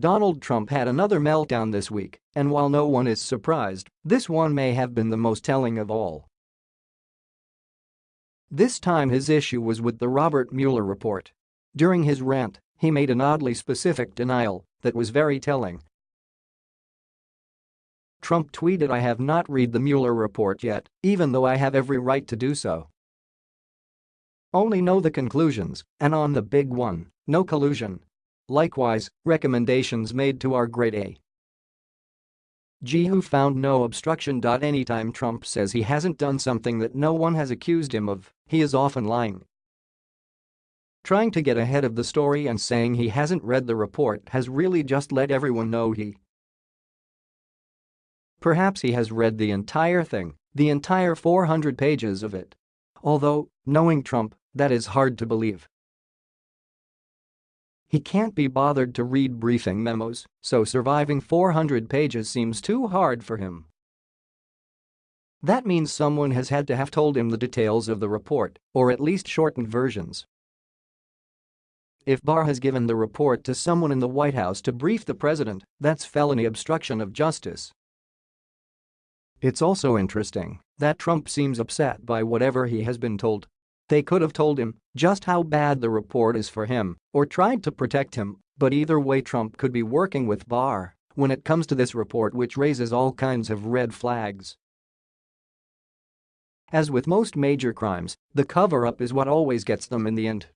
Donald Trump had another meltdown this week, and while no one is surprised, this one may have been the most telling of all. This time his issue was with the Robert Mueller report. During his rant, he made an oddly specific denial that was very telling. Trump tweeted I have not read the Mueller report yet, even though I have every right to do so. Only know the conclusions, and on the big one, no collusion. Likewise, recommendations made to our grade A. G who found no obstruction. Anytime Trump says he hasn't done something that no one has accused him of, he is often lying. Trying to get ahead of the story and saying he hasn't read the report has really just let everyone know he. Perhaps he has read the entire thing, the entire 400 pages of it. Although, knowing Trump, that is hard to believe. He can't be bothered to read briefing memos, so surviving 400 pages seems too hard for him. That means someone has had to have told him the details of the report, or at least shortened versions. If Barr has given the report to someone in the White House to brief the president, that's felony obstruction of justice. It's also interesting that Trump seems upset by whatever he has been told they could have told him just how bad the report is for him or tried to protect him, but either way Trump could be working with Barr when it comes to this report which raises all kinds of red flags. As with most major crimes, the cover-up is what always gets them in the end.